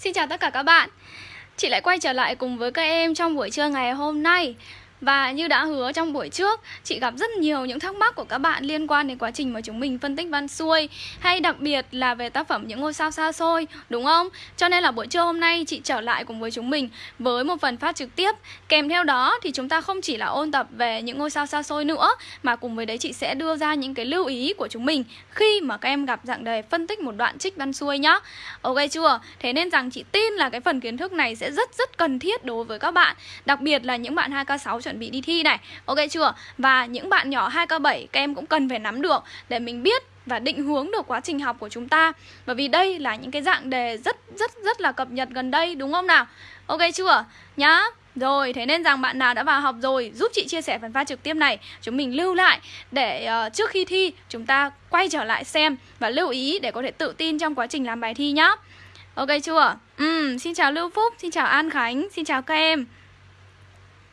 Xin chào tất cả các bạn. Chị lại quay trở lại cùng với các em trong buổi trưa ngày hôm nay và như đã hứa trong buổi trước, chị gặp rất nhiều những thắc mắc của các bạn liên quan đến quá trình mà chúng mình phân tích văn xuôi Hay đặc biệt là về tác phẩm Những ngôi sao xa xôi, đúng không? Cho nên là buổi trưa hôm nay chị trở lại cùng với chúng mình với một phần phát trực tiếp Kèm theo đó thì chúng ta không chỉ là ôn tập về những ngôi sao xa xôi nữa Mà cùng với đấy chị sẽ đưa ra những cái lưu ý của chúng mình Khi mà các em gặp dạng đề phân tích một đoạn trích văn xuôi nhá Ok chưa? Thế nên rằng chị tin là cái phần kiến thức này sẽ rất rất cần thiết đối với các bạn Đặc biệt là những bạn 2K6 chuẩn bị đi thi này Ok chưa? Và những bạn nhỏ 2K7 các em cũng cần phải nắm được để mình biết và định hướng được quá trình học của chúng ta Bởi vì đây là những cái dạng đề rất rất rất là cập nhật gần đây đúng không nào? Ok chưa? Nhá rồi, thế nên rằng bạn nào đã vào học rồi giúp chị chia sẻ phần pha trực tiếp này Chúng mình lưu lại để uh, trước khi thi chúng ta quay trở lại xem Và lưu ý để có thể tự tin trong quá trình làm bài thi nhá Ok chưa? Ừ, xin chào Lưu Phúc, xin chào An Khánh, xin chào các em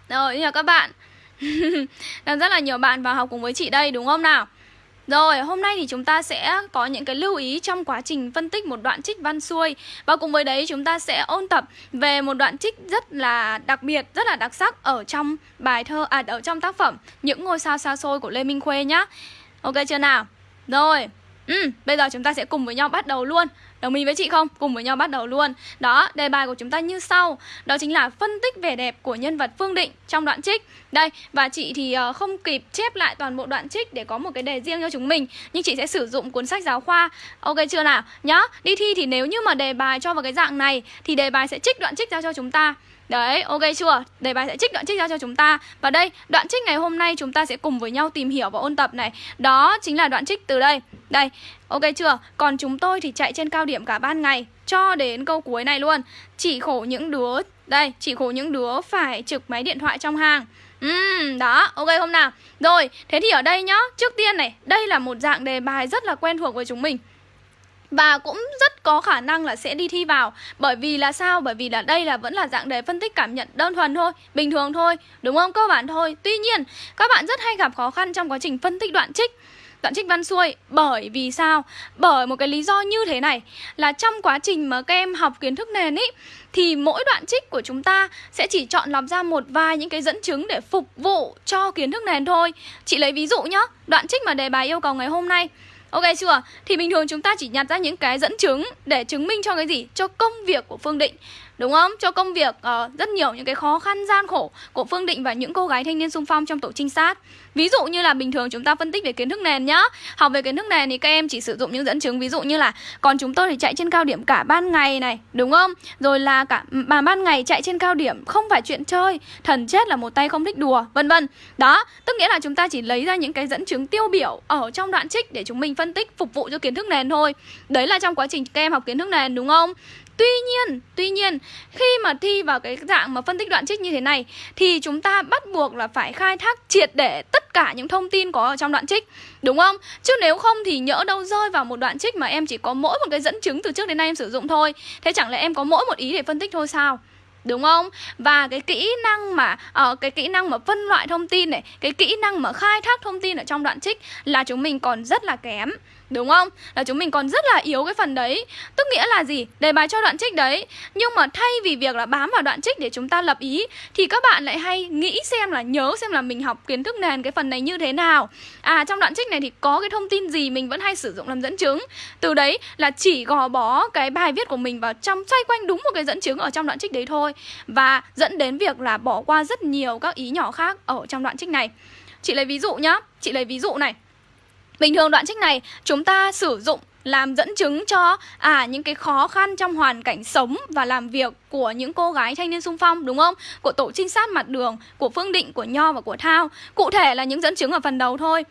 rồi, chào các bạn Đang rất là nhiều bạn vào học cùng với chị đây đúng không nào? Rồi, hôm nay thì chúng ta sẽ có những cái lưu ý trong quá trình phân tích một đoạn trích văn xuôi Và cùng với đấy chúng ta sẽ ôn tập về một đoạn trích rất là đặc biệt, rất là đặc sắc ở trong bài thơ, à ở trong tác phẩm Những ngôi sao xa xôi của Lê Minh Khuê nhá Ok chưa nào? Rồi, ừ, bây giờ chúng ta sẽ cùng với nhau bắt đầu luôn Đồng ý với chị không? Cùng với nhau bắt đầu luôn. Đó, đề bài của chúng ta như sau. Đó chính là phân tích vẻ đẹp của nhân vật Phương Định trong đoạn trích. Đây, và chị thì ờ, không kịp chép lại toàn bộ đoạn trích để có một cái đề riêng cho chúng mình Nhưng chị sẽ sử dụng cuốn sách giáo khoa. Ok chưa nào? Nhá, đi thi thì nếu như mà đề bài cho vào cái dạng này Thì đề bài sẽ trích đoạn trích ra cho chúng ta. Đấy, ok chưa? Đề bài sẽ trích đoạn trích ra cho chúng ta Và đây, đoạn trích ngày hôm nay chúng ta sẽ cùng với nhau tìm hiểu và ôn tập này Đó chính là đoạn trích từ đây Đây, ok chưa? Còn chúng tôi thì chạy trên cao điểm cả ban ngày Cho đến câu cuối này luôn Chỉ khổ những đứa Đây, chỉ khổ những đứa phải trực máy điện thoại trong hàng Uhm, đó, ok không nào? Rồi, thế thì ở đây nhá Trước tiên này, đây là một dạng đề bài rất là quen thuộc với chúng mình và cũng rất có khả năng là sẽ đi thi vào Bởi vì là sao? Bởi vì là đây là vẫn là dạng đề phân tích cảm nhận đơn thuần thôi Bình thường thôi, đúng không? Cơ bản thôi Tuy nhiên, các bạn rất hay gặp khó khăn trong quá trình phân tích đoạn trích Đoạn trích văn xuôi Bởi vì sao? Bởi một cái lý do như thế này Là trong quá trình mà các em học kiến thức nền ý Thì mỗi đoạn trích của chúng ta Sẽ chỉ chọn lọc ra một vài những cái dẫn chứng Để phục vụ cho kiến thức nền thôi Chị lấy ví dụ nhá Đoạn trích mà đề bài yêu cầu ngày hôm nay Ok chưa? Thì bình thường chúng ta chỉ nhặt ra những cái dẫn chứng để chứng minh cho cái gì? Cho công việc của Phương Định Đúng không? Cho công việc uh, rất nhiều những cái khó khăn gian khổ của Phương Định và những cô gái thanh niên sung phong trong tổ trinh sát. Ví dụ như là bình thường chúng ta phân tích về kiến thức nền nhá. Học về kiến thức nền thì các em chỉ sử dụng những dẫn chứng. Ví dụ như là còn chúng tôi thì chạy trên cao điểm cả ban ngày này. Đúng không? Rồi là cả ừ, mà ban ngày chạy trên cao điểm không phải chuyện chơi. Thần chết là một tay không thích đùa Vân vân. Đó, tức nghĩa là chúng ta chỉ lấy ra những cái dẫn chứng tiêu biểu Ở trong đoạn trích để chúng mình phân tích phục vụ cho kiến thức nền thôi. Đấy là trong quá trình các em học kiến thức nền đúng không? Tuy nhiên, tuy nhiên khi mà thi vào cái dạng mà phân tích đoạn trích như thế này thì chúng ta bắt buộc là phải khai thác triệt để tất cả những thông tin có ở trong đoạn trích Đúng không? Chứ nếu không thì nhỡ đâu rơi vào một đoạn trích mà em chỉ có mỗi một cái dẫn chứng từ trước đến nay em sử dụng thôi Thế chẳng lẽ em có mỗi một ý để phân tích thôi sao? đúng không và cái kỹ năng mà uh, cái kỹ năng mà phân loại thông tin này cái kỹ năng mà khai thác thông tin ở trong đoạn trích là chúng mình còn rất là kém Đúng không? Là chúng mình còn rất là yếu cái phần đấy. Tức nghĩa là gì? Đề bài cho đoạn trích đấy. Nhưng mà thay vì việc là bám vào đoạn trích để chúng ta lập ý, Thì các bạn lại hay nghĩ xem là, nhớ xem là mình học kiến thức nền cái phần này như thế nào. À trong đoạn trích này thì có cái thông tin gì mình vẫn hay sử dụng làm dẫn chứng. Từ đấy là chỉ gò bó cái bài viết của mình vào trong, xoay quanh đúng một cái dẫn chứng ở trong đoạn trích đấy thôi. Và dẫn đến việc là bỏ qua rất nhiều các ý nhỏ khác ở trong đoạn trích này. Chị lấy ví dụ nhá. Chị lấy ví dụ này. Bình thường đoạn trích này chúng ta sử dụng làm dẫn chứng cho à những cái khó khăn trong hoàn cảnh sống và làm việc của những cô gái thanh niên sung phong đúng không? Của tổ trinh sát mặt đường, của Phương Định, của Nho và của Thao. Cụ thể là những dẫn chứng ở phần đầu thôi.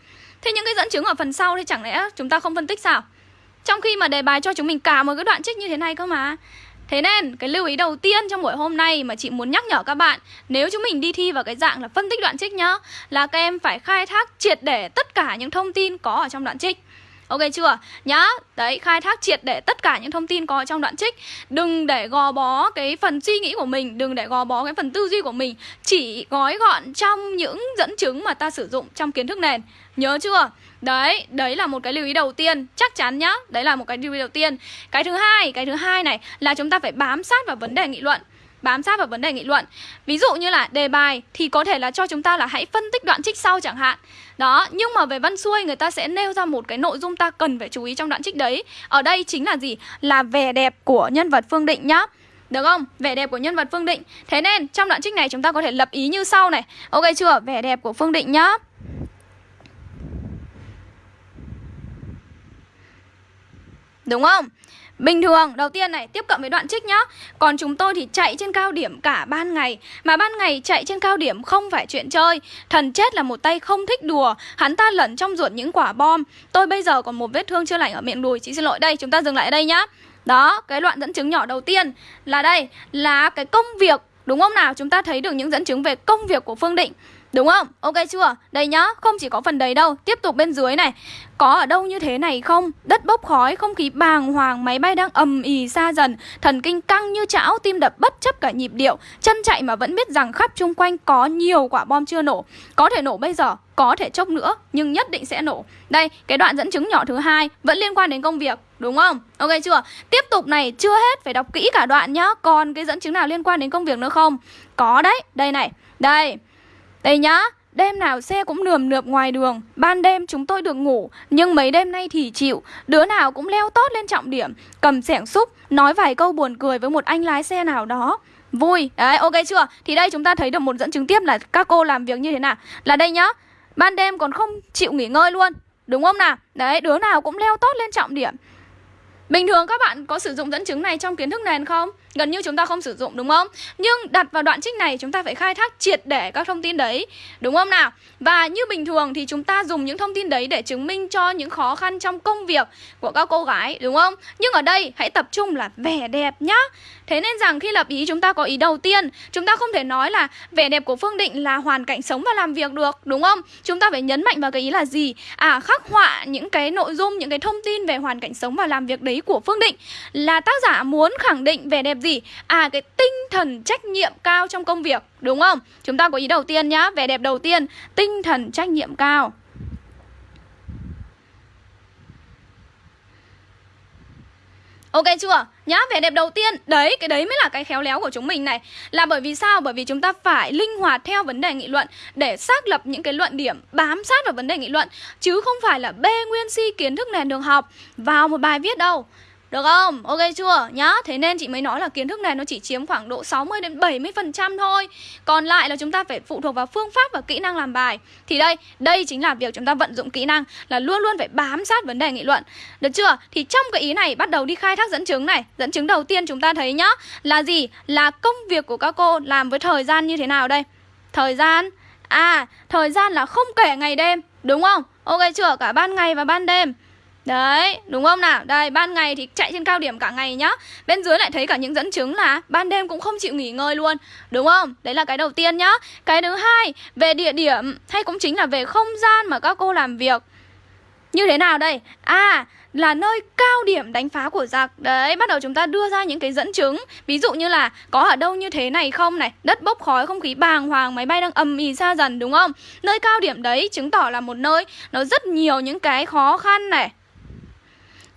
Thế những cái dẫn chứng ở phần sau thì chẳng lẽ chúng ta không phân tích sao? Trong khi mà đề bài cho chúng mình cả một cái đoạn trích như thế này cơ mà. Thế nên cái lưu ý đầu tiên trong buổi hôm nay mà chị muốn nhắc nhở các bạn Nếu chúng mình đi thi vào cái dạng là phân tích đoạn trích nhá Là các em phải khai thác triệt để tất cả những thông tin có ở trong đoạn trích Ok chưa? Nhá, đấy, khai thác triệt để tất cả những thông tin có trong đoạn trích Đừng để gò bó cái phần suy nghĩ của mình Đừng để gò bó cái phần tư duy của mình Chỉ gói gọn trong những dẫn chứng mà ta sử dụng trong kiến thức nền Nhớ chưa? Đấy, đấy là một cái lưu ý đầu tiên Chắc chắn nhá, đấy là một cái lưu ý đầu tiên. Cái thứ hai, cái thứ hai này là chúng ta phải bám sát vào vấn đề nghị luận bám sát vào vấn đề nghị luận. Ví dụ như là đề bài thì có thể là cho chúng ta là hãy phân tích đoạn trích sau chẳng hạn. Đó, nhưng mà về văn xuôi người ta sẽ nêu ra một cái nội dung ta cần phải chú ý trong đoạn trích đấy. Ở đây chính là gì? Là vẻ đẹp của nhân vật Phương Định nhá. Được không? Vẻ đẹp của nhân vật Phương Định. Thế nên trong đoạn trích này chúng ta có thể lập ý như sau này. Ok chưa? Vẻ đẹp của Phương Định nhá. Đúng không? Bình thường, đầu tiên này, tiếp cận với đoạn trích nhá. Còn chúng tôi thì chạy trên cao điểm cả ban ngày. Mà ban ngày chạy trên cao điểm không phải chuyện chơi. Thần chết là một tay không thích đùa. Hắn ta lẩn trong ruột những quả bom. Tôi bây giờ còn một vết thương chưa lành ở miệng đùi. Chị xin lỗi đây, chúng ta dừng lại ở đây nhá. Đó, cái đoạn dẫn chứng nhỏ đầu tiên là đây Là cái công việc. Đúng không nào? Chúng ta thấy được những dẫn chứng về công việc của Phương Định. Đúng không? Ok chưa? Đây nhá, không chỉ có phần đấy đâu Tiếp tục bên dưới này Có ở đâu như thế này không? Đất bốc khói, không khí bàng hoàng Máy bay đang ầm ì xa dần Thần kinh căng như chảo, tim đập bất chấp cả nhịp điệu Chân chạy mà vẫn biết rằng khắp chung quanh Có nhiều quả bom chưa nổ Có thể nổ bây giờ, có thể chốc nữa Nhưng nhất định sẽ nổ Đây, cái đoạn dẫn chứng nhỏ thứ hai Vẫn liên quan đến công việc Đúng không? Ok chưa? Tiếp tục này, chưa hết, phải đọc kỹ cả đoạn nhá Còn cái dẫn chứng nào liên quan đến công việc nữa không? Có đấy, đây này Đây, đây nhá, đêm nào xe cũng nườm nượp ngoài đường. Ban đêm chúng tôi được ngủ Nhưng mấy đêm nay thì chịu. Đứa nào cũng leo tốt lên trọng điểm. Cầm sẻng xúc Nói vài câu buồn cười với một anh lái xe nào đó. Vui. Đấy ok chưa? Thì đây chúng ta thấy được một dẫn chứng tiếp là các cô làm việc như thế nào. Là đây nhá Ban đêm còn không chịu nghỉ ngơi luôn. Đúng không nào? Đấy đứa nào cũng leo tốt lên trọng điểm. Bình thường các bạn có sử dụng dẫn chứng này trong kiến thức nền không? Gần như chúng ta không sử dụng, đúng không? Nhưng đặt vào đoạn trích này, chúng ta phải khai thác triệt để các thông tin đấy, Đúng không nào? Và như bình thường thì chúng ta dùng những thông tin đấy để chứng minh cho những khó khăn trong công việc của các cô gái, Đúng không? Nhưng ở đây hãy tập trung là vẻ đẹp nhá Thế nên rằng khi lập ý chúng ta có ý đầu tiên Chúng ta không thể nói là vẻ đẹp của Phương Định là hoàn cảnh sống và làm việc được Đúng không? Chúng ta phải nhấn mạnh vào cái ý là gì? À khắc họa những cái nội dung, những cái thông tin về hoàn cảnh sống và làm việc đấy của Phương Định Là tác giả muốn khẳng định vẻ đẹp gì? À cái tinh thần trách nhiệm cao trong công việc Đúng không? Chúng ta có ý đầu tiên nhá Vẻ đẹp đầu tiên Tinh thần trách nhiệm cao Ok chưa? Nhá, vẻ đẹp đầu tiên Đấy, cái đấy mới là cái khéo léo của chúng mình này Là bởi vì sao? Bởi vì chúng ta phải linh hoạt theo vấn đề nghị luận Để xác lập những cái luận điểm bám sát vào vấn đề nghị luận Chứ không phải là bê nguyên si kiến thức nền đường học Vào một bài viết đâu được không? Ok chưa? Nhá, thế nên chị mới nói là kiến thức này nó chỉ chiếm khoảng độ 60 đến 70% thôi. Còn lại là chúng ta phải phụ thuộc vào phương pháp và kỹ năng làm bài. Thì đây, đây chính là việc chúng ta vận dụng kỹ năng là luôn luôn phải bám sát vấn đề nghị luận. Được chưa? Thì trong cái ý này bắt đầu đi khai thác dẫn chứng này. Dẫn chứng đầu tiên chúng ta thấy nhá, là gì? Là công việc của các cô làm với thời gian như thế nào đây? Thời gian À, thời gian là không kể ngày đêm, đúng không? Ok chưa? Cả ban ngày và ban đêm. Đấy, đúng không nào? Đây, ban ngày thì chạy trên cao điểm cả ngày nhá Bên dưới lại thấy cả những dẫn chứng là ban đêm cũng không chịu nghỉ ngơi luôn Đúng không? Đấy là cái đầu tiên nhá Cái thứ hai, về địa điểm hay cũng chính là về không gian mà các cô làm việc Như thế nào đây? À, là nơi cao điểm đánh phá của giặc Đấy, bắt đầu chúng ta đưa ra những cái dẫn chứng Ví dụ như là có ở đâu như thế này không này Đất bốc khói, không khí bàng hoàng, máy bay đang ầm ì xa dần đúng không? Nơi cao điểm đấy chứng tỏ là một nơi nó rất nhiều những cái khó khăn này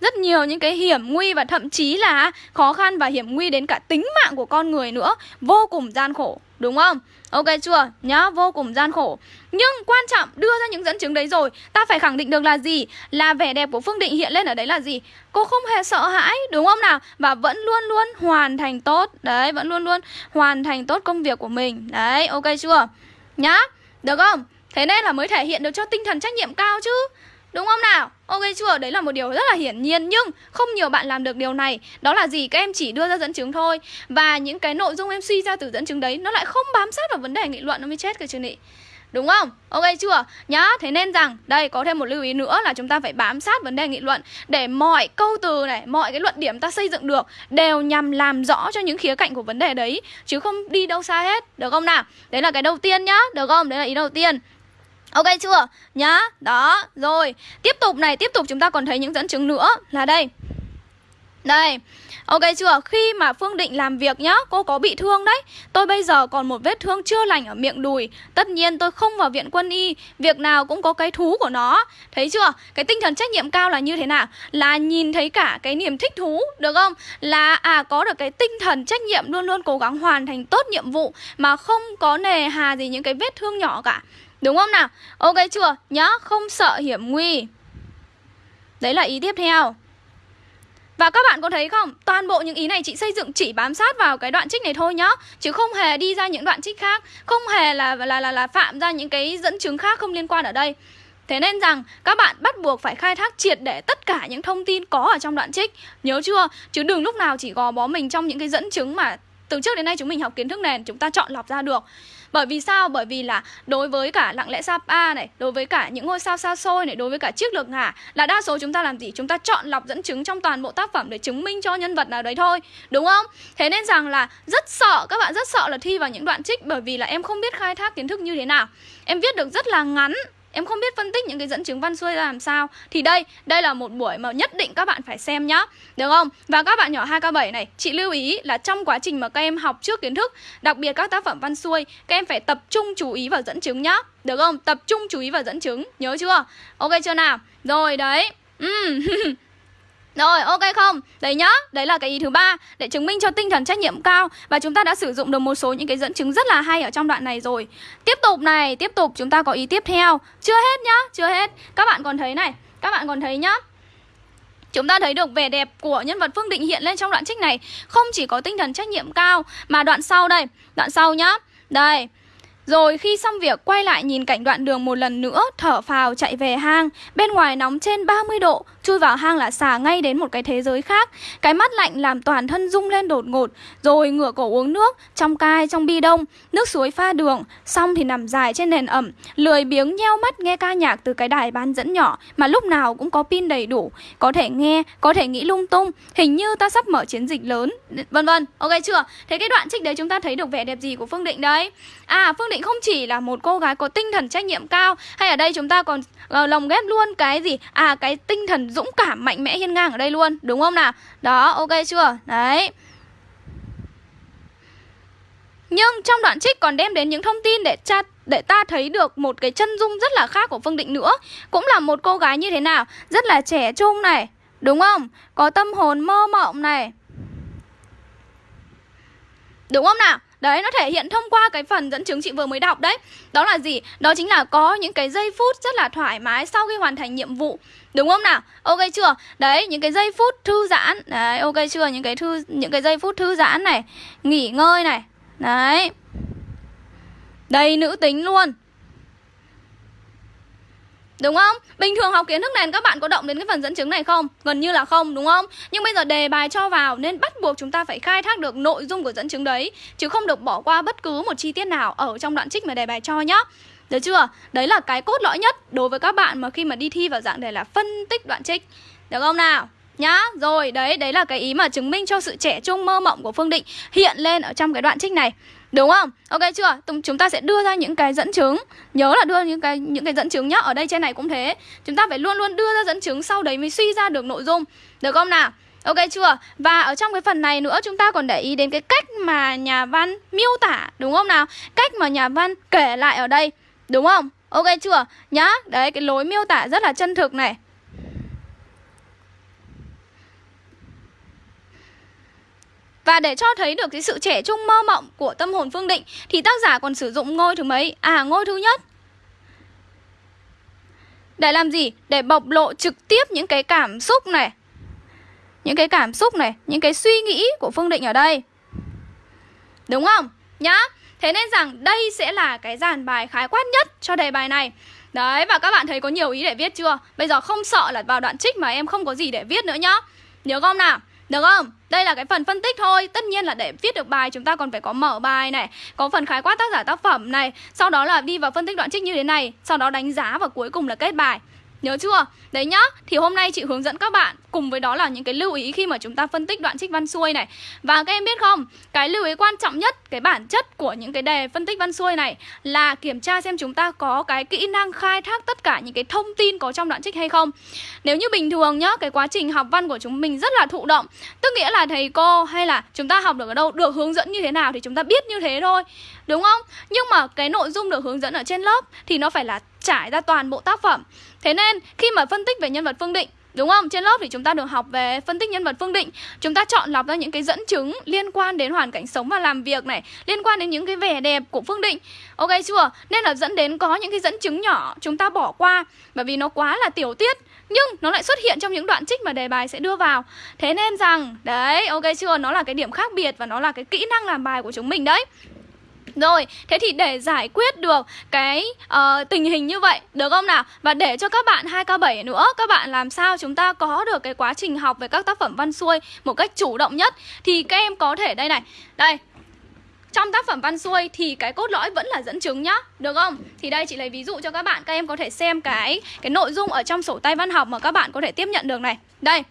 rất nhiều những cái hiểm nguy và thậm chí là khó khăn và hiểm nguy đến cả tính mạng của con người nữa. Vô cùng gian khổ, đúng không? Ok chưa? Nhá, vô cùng gian khổ. Nhưng quan trọng đưa ra những dẫn chứng đấy rồi, ta phải khẳng định được là gì? Là vẻ đẹp của phương định hiện lên ở đấy là gì? Cô không hề sợ hãi, đúng không nào? Và vẫn luôn luôn hoàn thành tốt, đấy, vẫn luôn luôn hoàn thành tốt công việc của mình. Đấy, ok chưa? Nhá, được không? Thế nên là mới thể hiện được cho tinh thần trách nhiệm cao chứ. Đúng không nào? Ok chưa? Đấy là một điều rất là hiển nhiên Nhưng không nhiều bạn làm được điều này Đó là gì? Các em chỉ đưa ra dẫn chứng thôi Và những cái nội dung em suy ra từ dẫn chứng đấy Nó lại không bám sát vào vấn đề nghị luận Nó mới chết cái chương nghị Đúng không? Ok chưa? Nhá, thế nên rằng Đây có thêm một lưu ý nữa là chúng ta phải bám sát vấn đề nghị luận Để mọi câu từ này Mọi cái luận điểm ta xây dựng được Đều nhằm làm rõ cho những khía cạnh của vấn đề đấy Chứ không đi đâu xa hết Được không nào? Đấy là cái đầu tiên nhá Được không? Đấy là ý đầu tiên Ok chưa? Nhá, đó, rồi Tiếp tục này, tiếp tục chúng ta còn thấy những dẫn chứng nữa Là đây Đây, ok chưa? Khi mà Phương Định làm việc nhá, cô có bị thương đấy Tôi bây giờ còn một vết thương chưa lành ở miệng đùi Tất nhiên tôi không vào viện quân y Việc nào cũng có cái thú của nó Thấy chưa? Cái tinh thần trách nhiệm cao là như thế nào? Là nhìn thấy cả cái niềm thích thú, được không? Là à có được cái tinh thần trách nhiệm luôn luôn cố gắng hoàn thành tốt nhiệm vụ Mà không có nề hà gì những cái vết thương nhỏ cả Đúng không nào? Ok chưa? Nhá, không sợ hiểm nguy Đấy là ý tiếp theo và các bạn có thấy không? Toàn bộ những ý này chị xây dựng chỉ bám sát vào cái đoạn trích này thôi nhá Chứ không hề đi ra những đoạn trích khác Không hề là là là, là phạm ra những cái dẫn chứng khác không liên quan ở đây Thế nên rằng các bạn bắt buộc phải khai thác triệt để tất cả những thông tin có ở trong đoạn trích Nhớ chưa? Chứ đừng lúc nào chỉ gò bó mình trong những cái dẫn chứng mà từ trước đến nay chúng mình học kiến thức nền chúng ta chọn lọc ra được bởi vì sao? Bởi vì là đối với cả lặng lẽ Sapa này, đối với cả những ngôi sao xa xôi này, đối với cả chiếc lược ngả là đa số chúng ta làm gì? Chúng ta chọn lọc dẫn chứng trong toàn bộ tác phẩm để chứng minh cho nhân vật nào đấy thôi, đúng không? Thế nên rằng là rất sợ các bạn rất sợ là thi vào những đoạn trích bởi vì là em không biết khai thác kiến thức như thế nào. Em viết được rất là ngắn Em không biết phân tích những cái dẫn chứng văn xuôi ra làm sao Thì đây, đây là một buổi mà nhất định các bạn phải xem nhá Được không? Và các bạn nhỏ 2K7 này Chị lưu ý là trong quá trình mà các em học trước kiến thức Đặc biệt các tác phẩm văn xuôi Các em phải tập trung chú ý vào dẫn chứng nhá Được không? Tập trung chú ý vào dẫn chứng Nhớ chưa? Ok chưa nào? Rồi đấy. Rồi ok không? Đấy nhá, đấy là cái ý thứ ba để chứng minh cho tinh thần trách nhiệm cao và chúng ta đã sử dụng được một số những cái dẫn chứng rất là hay ở trong đoạn này rồi. Tiếp tục này, tiếp tục chúng ta có ý tiếp theo. Chưa hết nhá, chưa hết. Các bạn còn thấy này, các bạn còn thấy nhá. Chúng ta thấy được vẻ đẹp của nhân vật Phương Định hiện lên trong đoạn trích này Không chỉ có tinh thần trách nhiệm cao Mà đoạn sau đây Đoạn sau nhá Đây rồi khi xong việc quay lại nhìn cảnh đoạn đường một lần nữa Thở phào chạy về hang Bên ngoài nóng trên 30 độ Chui vào hang là xả ngay đến một cái thế giới khác. Cái mắt lạnh làm toàn thân rung lên đột ngột Rồi ngửa cổ uống nước Trong cai trong bi đông. Nước suối pha đường Xong thì nằm dài trên nền ẩm. Lười biếng nheo mắt nghe ca nhạc từ cái đài bán dẫn nhỏ Mà lúc nào cũng có pin đầy đủ. Có thể nghe, có thể nghĩ lung tung. Hình như ta sắp mở chiến dịch lớn. Vân vân, ok chưa? Thế cái đoạn trích đấy chúng ta thấy được vẻ đẹp gì của Phương Định đấy? À Phương Định không chỉ là một cô gái có tinh thần trách nhiệm cao Hay ở đây chúng ta còn uh, lồng ghép luôn cái gì? À cái tinh thần dũng cảm mạnh mẽ hiên ngang ở đây luôn, Đúng không nào? Đó, ok chưa? Đấy. Nhưng trong đoạn trích còn đem đến những thông tin để cha để ta thấy được một cái chân dung rất là khác của Phương Định nữa. Cũng là một cô gái như thế nào? Rất là trẻ trung này, Đúng không? Có tâm hồn mơ mộng này. Đúng không nào? Đấy, nó thể hiện thông qua cái phần dẫn chứng chị vừa mới đọc đấy Đó là gì? Đó chính là có những cái giây phút rất là thoải mái sau khi hoàn thành nhiệm vụ Đúng không nào? Ok chưa? Đấy, những cái giây phút thư giãn Đấy, ok chưa? Những cái thư những cái giây phút thư giãn này Nghỉ ngơi này Đấy Đầy nữ tính luôn Đúng không? Bình thường học kiến thức nền các bạn có động đến cái phần dẫn chứng này không? Gần như là không đúng không? Nhưng bây giờ đề bài cho vào nên bắt buộc chúng ta phải khai thác được nội dung của dẫn chứng đấy Chứ không được bỏ qua bất cứ một chi tiết nào ở trong đoạn trích mà đề bài cho nhá Được chưa? Đấy là cái cốt lõi nhất đối với các bạn mà khi mà đi thi vào dạng đề là phân tích đoạn trích Được không nào? nhá Rồi đấy, đấy là cái ý mà chứng minh cho sự trẻ trung mơ mộng của Phương Định hiện lên ở trong cái đoạn trích này Đúng không? Ok chưa? Chúng ta sẽ đưa ra những cái dẫn chứng Nhớ là đưa những cái những cái dẫn chứng nhá Ở đây trên này cũng thế Chúng ta phải luôn luôn đưa ra dẫn chứng, Sau đấy mới suy ra được nội dung Được không nào? Ok chưa? Và ở trong cái phần này nữa, chúng ta còn để ý đến cái cách mà nhà văn miêu tả Đúng không nào? Cách mà nhà văn kể lại ở đây Đúng không? Ok chưa? Nhá Đấy, cái lối miêu tả rất là chân thực này Và để cho thấy được cái sự trẻ trung mơ mộng của tâm hồn Phương Định, Thì tác giả còn sử dụng ngôi thứ mấy? À ngôi thứ nhất Để làm gì? Để bộc lộ trực tiếp những cái cảm xúc này Những cái cảm xúc này, Những cái suy nghĩ của Phương Định ở đây Đúng không? Nhá Thế nên rằng đây sẽ là cái dàn bài khái quát nhất cho đề bài này Đấy, và các bạn thấy có nhiều ý để viết chưa? Bây giờ không sợ là vào đoạn trích mà em không có gì để viết nữa nhá Nhớ không nào? Được không? Đây là cái phần phân tích thôi. Tất nhiên là để viết được bài, chúng ta còn phải có mở bài này, Có phần khái quát tác giả tác phẩm này. Sau đó là đi vào phân tích đoạn trích như thế này, Sau đó đánh giá và cuối cùng là kết bài. Nhớ chưa? Đấy nhá, thì hôm nay chị hướng dẫn các bạn cùng với đó là những cái lưu ý khi mà chúng ta phân tích đoạn trích văn xuôi này Và các em biết không, cái lưu ý quan trọng nhất, cái bản chất của những cái đề phân tích văn xuôi này Là kiểm tra xem chúng ta có cái kỹ năng khai thác tất cả những cái thông tin có trong đoạn trích hay không Nếu như bình thường nhá, cái quá trình học văn của chúng mình rất là thụ động Tức nghĩa là thầy cô hay là chúng ta học được ở đâu, được hướng dẫn như thế nào thì chúng ta biết như thế thôi Đúng không? Nhưng mà cái nội dung được hướng dẫn ở trên lớp thì nó phải là trải ra toàn bộ tác phẩm Thế nên khi mà phân tích về nhân vật Phương Định Đúng không? Trên lớp thì chúng ta được học về phân tích nhân vật Phương Định Chúng ta chọn lọc ra những cái dẫn chứng liên quan đến hoàn cảnh sống và làm việc này Liên quan đến những cái vẻ đẹp của Phương Định Ok chưa? Nên là dẫn đến có những cái dẫn chứng nhỏ chúng ta bỏ qua Bởi vì nó quá là tiểu tiết Nhưng nó lại xuất hiện trong những đoạn trích mà đề bài sẽ đưa vào Thế nên rằng, đấy, ok chưa? Nó là cái điểm khác biệt và nó là cái kỹ năng làm bài của chúng mình đấy rồi, thế thì để giải quyết được cái uh, tình hình như vậy, được không nào? Và để cho các bạn 2K7 nữa, các bạn làm sao chúng ta có được cái quá trình học về các tác phẩm văn xuôi một cách chủ động nhất Thì các em có thể, đây này, đây trong tác phẩm văn xuôi thì cái cốt lõi vẫn là dẫn chứng nhá Được không? Thì đây chị lấy ví dụ cho các bạn Các em có thể xem cái cái nội dung ở trong sổ tay văn học mà các bạn có thể tiếp nhận được này Đây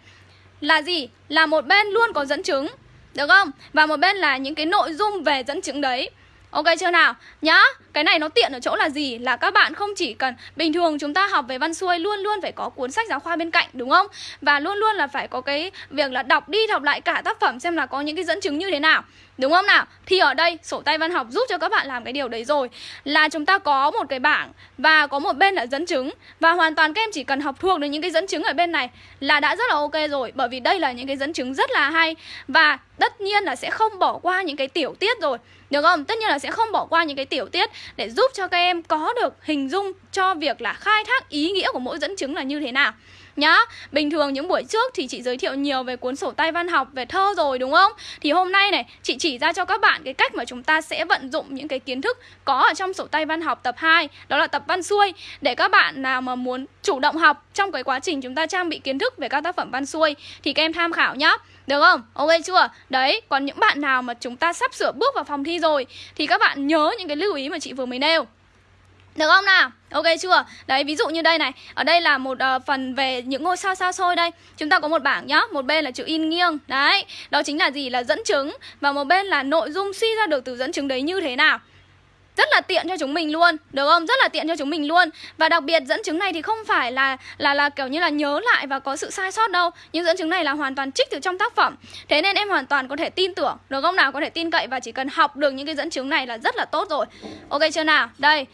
Là gì? Là một bên luôn có dẫn chứng Được không? Và một bên là những cái nội dung về dẫn chứng đấy Ok chưa nào? Nhá, cái này nó tiện ở chỗ là gì? Là các bạn không chỉ cần Bình thường chúng ta học về văn xuôi luôn luôn phải có cuốn sách giáo khoa bên cạnh đúng không? Và luôn luôn là phải có cái việc là đọc đi đọc lại cả tác phẩm xem là có những cái dẫn chứng như thế nào Đúng không nào? Thì ở đây sổ tay văn học giúp cho các bạn làm cái điều đấy rồi Là chúng ta có một cái bảng Và có một bên là dẫn chứng Và hoàn toàn các em chỉ cần học thuộc được những cái dẫn chứng ở bên này Là đã rất là ok rồi Bởi vì đây là những cái dẫn chứng rất là hay Và tất nhiên là sẽ không bỏ qua những cái tiểu tiết rồi được không? Tất nhiên là sẽ không bỏ qua những cái tiểu tiết để giúp cho các em có được hình dung cho việc là khai thác ý nghĩa của mỗi dẫn chứng là như thế nào nhá Bình thường những buổi trước thì chị giới thiệu nhiều về cuốn sổ tay văn học về thơ rồi đúng không? Thì hôm nay này chị chỉ ra cho các bạn cái cách mà chúng ta sẽ vận dụng những cái kiến thức có ở trong sổ tay văn học tập 2 Đó là tập văn xuôi Để các bạn nào mà muốn chủ động học trong cái quá trình chúng ta trang bị kiến thức về các tác phẩm văn xuôi Thì các em tham khảo nhá được không? Ok chưa? Đấy, còn những bạn nào mà chúng ta sắp sửa bước vào phòng thi rồi Thì các bạn nhớ những cái lưu ý mà chị vừa mới nêu được không nào? Ok chưa? Đấy, ví dụ như đây này. Ở đây là một uh, phần về những ngôi sao xa xôi đây. Chúng ta có một bảng nhá. Một bên là chữ in nghiêng. Đấy, đó chính là gì? Là dẫn chứng. Và một bên là nội dung suy ra được từ dẫn chứng đấy như thế nào. Rất là tiện cho chúng mình luôn. Được không? Rất là tiện cho chúng mình luôn. Và đặc biệt dẫn chứng này thì không phải là là là kiểu như là nhớ lại và có sự sai sót đâu. Nhưng dẫn chứng này là hoàn toàn trích từ trong tác phẩm. Thế nên em hoàn toàn có thể tin tưởng. Được không nào? Có thể tin cậy và chỉ cần học được những cái dẫn chứng này là rất là tốt rồi. Ok chưa nào? Đây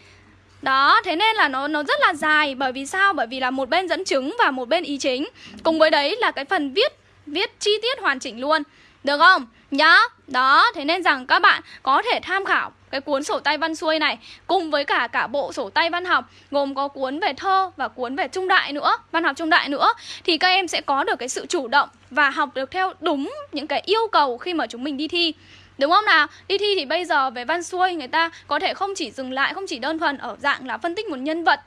đó, thế nên là nó nó rất là dài bởi vì sao? Bởi vì là một bên dẫn chứng và một bên ý chính. Cùng với đấy là cái phần viết viết chi tiết hoàn chỉnh luôn. Được không? Nhá. Đó, thế nên rằng các bạn có thể tham khảo cái cuốn sổ tay văn xuôi này cùng với cả cả bộ sổ tay văn học gồm có cuốn về thơ và cuốn về trung đại nữa, văn học trung đại nữa thì các em sẽ có được cái sự chủ động và học được theo đúng những cái yêu cầu khi mà chúng mình đi thi. Đúng không nào? Đi thi thì bây giờ về văn xuôi người ta có thể không chỉ dừng lại, không chỉ đơn thuần ở dạng là phân tích một nhân vật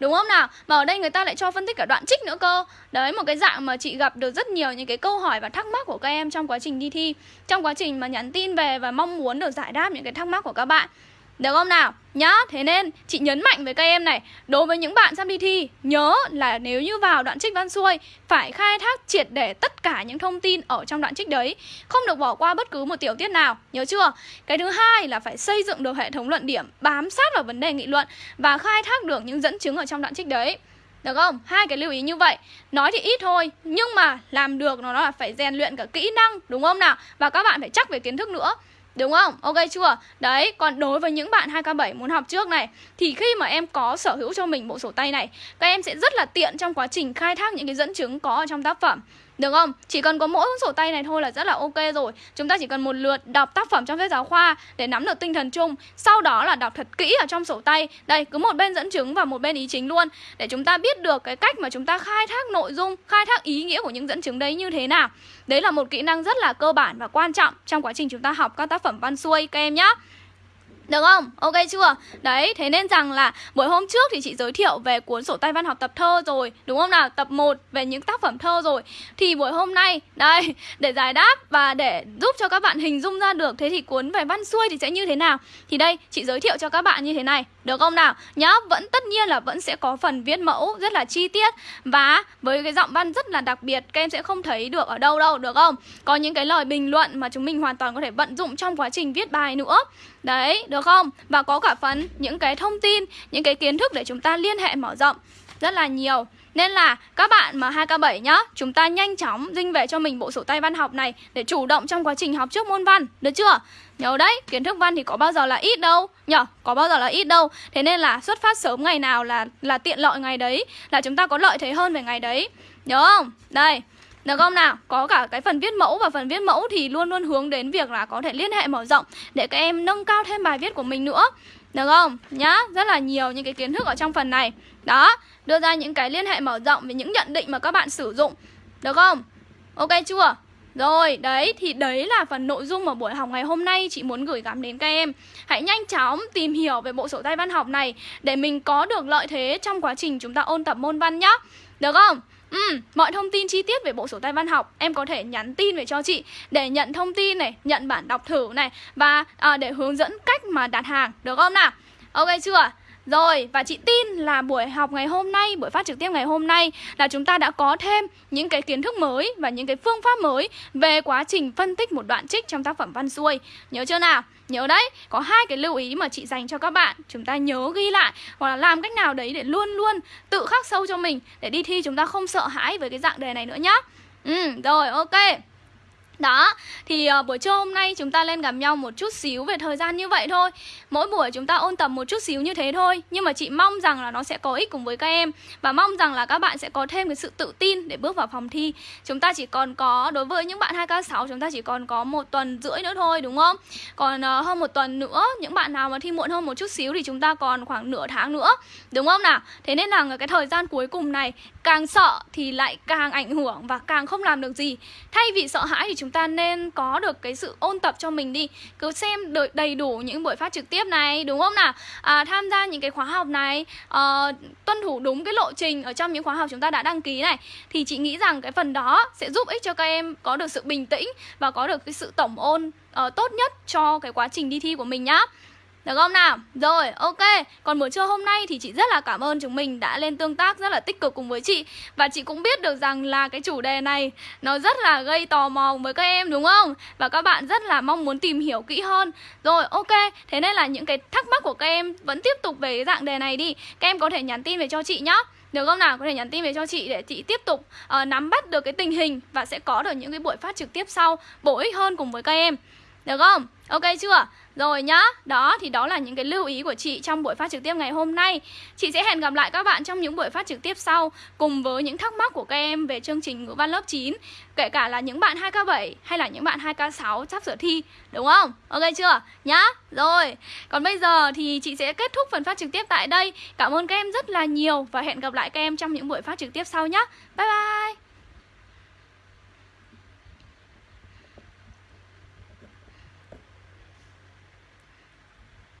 Đúng không nào? Mà ở đây người ta lại cho phân tích cả đoạn trích nữa cơ Đấy, một cái dạng mà chị gặp được rất nhiều những cái câu hỏi và thắc mắc của các em trong quá trình đi thi Trong quá trình mà nhắn tin về và mong muốn được giải đáp những cái thắc mắc của các bạn được không nào? Nhá, thế nên chị nhấn mạnh với các em này Đối với những bạn sắp đi thi Nhớ là nếu như vào đoạn trích văn xuôi Phải khai thác triệt để tất cả những thông tin ở trong đoạn trích đấy Không được bỏ qua bất cứ một tiểu tiết nào Nhớ chưa? Cái thứ hai là phải xây dựng được hệ thống luận điểm Bám sát vào vấn đề nghị luận Và khai thác được những dẫn chứng ở trong đoạn trích đấy được không? Hai cái lưu ý như vậy Nói thì ít thôi Nhưng mà làm được nó là phải rèn luyện cả kỹ năng Đúng không nào? Và các bạn phải chắc về kiến thức nữa Đúng không? Ok chưa? Đấy, còn đối với những bạn 2K7 muốn học trước này Thì khi mà em có sở hữu cho mình bộ sổ tay này Các em sẽ rất là tiện trong quá trình khai thác những cái dẫn chứng có ở trong tác phẩm được không? Chỉ cần có mỗi sổ tay này thôi là rất là ok rồi. Chúng ta chỉ cần một lượt đọc tác phẩm trong sách giáo khoa Để nắm được tinh thần chung. Sau đó là đọc thật kỹ ở trong sổ tay. Đây, cứ một bên dẫn chứng và một bên ý chính luôn. Để chúng ta biết được cái cách mà chúng ta khai thác nội dung Khai thác ý nghĩa của những dẫn chứng đấy như thế nào. Đấy là một kỹ năng rất là cơ bản và quan trọng Trong quá trình chúng ta học các tác phẩm văn xuôi các em nhé được không? Ok chưa? Đấy, thế nên rằng là buổi hôm trước thì chị giới thiệu về cuốn sổ tay văn học tập thơ rồi Đúng không nào? Tập 1 về những tác phẩm thơ rồi Thì buổi hôm nay, đây, để giải đáp và để giúp cho các bạn hình dung ra được Thế thì cuốn về văn xuôi thì sẽ như thế nào? Thì đây, chị giới thiệu cho các bạn như thế này được không nào? Nhá, vẫn tất nhiên là vẫn sẽ có phần viết mẫu rất là chi tiết Và với cái giọng văn rất là đặc biệt Các em sẽ không thấy được ở đâu đâu, được không? Có những cái lời bình luận mà chúng mình hoàn toàn có thể vận dụng trong quá trình viết bài nữa Đấy, được không? Và có cả phần những cái thông tin, những cái kiến thức để chúng ta liên hệ mở rộng Rất là nhiều nên là các bạn mà 2K7 nhá Chúng ta nhanh chóng dinh về cho mình bộ sổ tay văn học này Để chủ động trong quá trình học trước môn văn Được chưa? Nhớ đấy, kiến thức văn thì có bao giờ là ít đâu Nhở, có bao giờ là ít đâu Thế nên là xuất phát sớm ngày nào là là tiện lợi ngày đấy Là chúng ta có lợi thế hơn về ngày đấy Nhớ không? Đây được không nào? Có cả cái phần viết mẫu và phần viết mẫu thì luôn luôn hướng đến việc là có thể liên hệ mở rộng để các em nâng cao thêm bài viết của mình nữa. Được không? Nhá, rất là nhiều những cái kiến thức ở trong phần này. Đó, đưa ra những cái liên hệ mở rộng về những nhận định mà các bạn sử dụng. Được không? Ok chưa? Rồi, đấy thì đấy là phần nội dung mà buổi học ngày hôm nay chị muốn gửi gắm đến các em. Hãy nhanh chóng tìm hiểu về bộ sổ tay văn học này để mình có được lợi thế trong quá trình chúng ta ôn tập môn văn nhá. Được không? Ừ, mọi thông tin chi tiết về bộ sổ tay văn học em có thể nhắn tin về cho chị để nhận thông tin này, nhận bản đọc thử này và à, để hướng dẫn cách mà đặt hàng, được không nào? Ok chưa? Rồi, và chị tin là buổi học ngày hôm nay, buổi phát trực tiếp ngày hôm nay là chúng ta đã có thêm những cái kiến thức mới và những cái phương pháp mới về quá trình phân tích một đoạn trích trong tác phẩm văn xuôi. Nhớ chưa nào? Nhớ đấy, có hai cái lưu ý mà chị dành cho các bạn Chúng ta nhớ ghi lại Hoặc là làm cách nào đấy để luôn luôn tự khắc sâu cho mình Để đi thi chúng ta không sợ hãi với cái dạng đề này nữa nhá Ừ, rồi ok đó, thì uh, buổi trưa hôm nay chúng ta lên gặp nhau một chút xíu về thời gian như vậy thôi. Mỗi buổi chúng ta ôn tập một chút xíu như thế thôi. Nhưng mà chị mong rằng là nó sẽ có ích cùng với các em. Và mong rằng là các bạn sẽ có thêm cái sự tự tin để bước vào phòng thi. Chúng ta chỉ còn có, đối với những bạn 2K6 chúng ta chỉ còn có một tuần rưỡi nữa thôi đúng không? Còn uh, hơn một tuần nữa, những bạn nào mà thi muộn hơn một chút xíu thì chúng ta còn khoảng nửa tháng nữa. Đúng không nào? Thế nên là cái thời gian cuối cùng này càng sợ thì lại càng ảnh hưởng và càng không làm được gì. Thay vì sợ hãi thì chúng chúng ta nên có được cái sự ôn tập cho mình đi. Cứ xem đầy đủ những buổi phát trực tiếp này đúng không nào? À, tham gia những cái khóa học này à, tuân thủ đúng cái lộ trình ở trong những khóa học chúng ta đã đăng ký này thì chị nghĩ rằng cái phần đó sẽ giúp ích cho các em có được sự bình tĩnh và có được cái sự tổng ôn uh, tốt nhất cho cái quá trình đi thi của mình nhá được không nào? Rồi, ok. Còn buổi trưa hôm nay thì chị rất là cảm ơn chúng mình đã lên tương tác rất là tích cực cùng với chị. Và chị cũng biết được rằng là cái chủ đề này Nó rất là gây tò mò với các em đúng không? Và các bạn rất là mong muốn tìm hiểu kỹ hơn. Rồi, ok. Thế nên là những cái thắc mắc của các em vẫn tiếp tục về cái dạng đề này đi. Các em có thể nhắn tin về cho chị nhá. Được không nào? Có thể nhắn tin về cho chị để chị tiếp tục uh, nắm bắt được cái tình hình Và sẽ có được những cái buổi phát trực tiếp sau bổ ích hơn cùng với các em. Được không? Ok chưa? Rồi nhá, đó thì đó là những cái lưu ý của chị trong buổi phát trực tiếp ngày hôm nay Chị sẽ hẹn gặp lại các bạn trong những buổi phát trực tiếp sau Cùng với những thắc mắc của các em về chương trình ngữ văn lớp 9 Kể cả là những bạn 2K7 hay là những bạn 2K6 sắp sửa thi Đúng không? Ok chưa? Nhá, rồi Còn bây giờ thì chị sẽ kết thúc phần phát trực tiếp tại đây Cảm ơn các em rất là nhiều Và hẹn gặp lại các em trong những buổi phát trực tiếp sau nhá Bye bye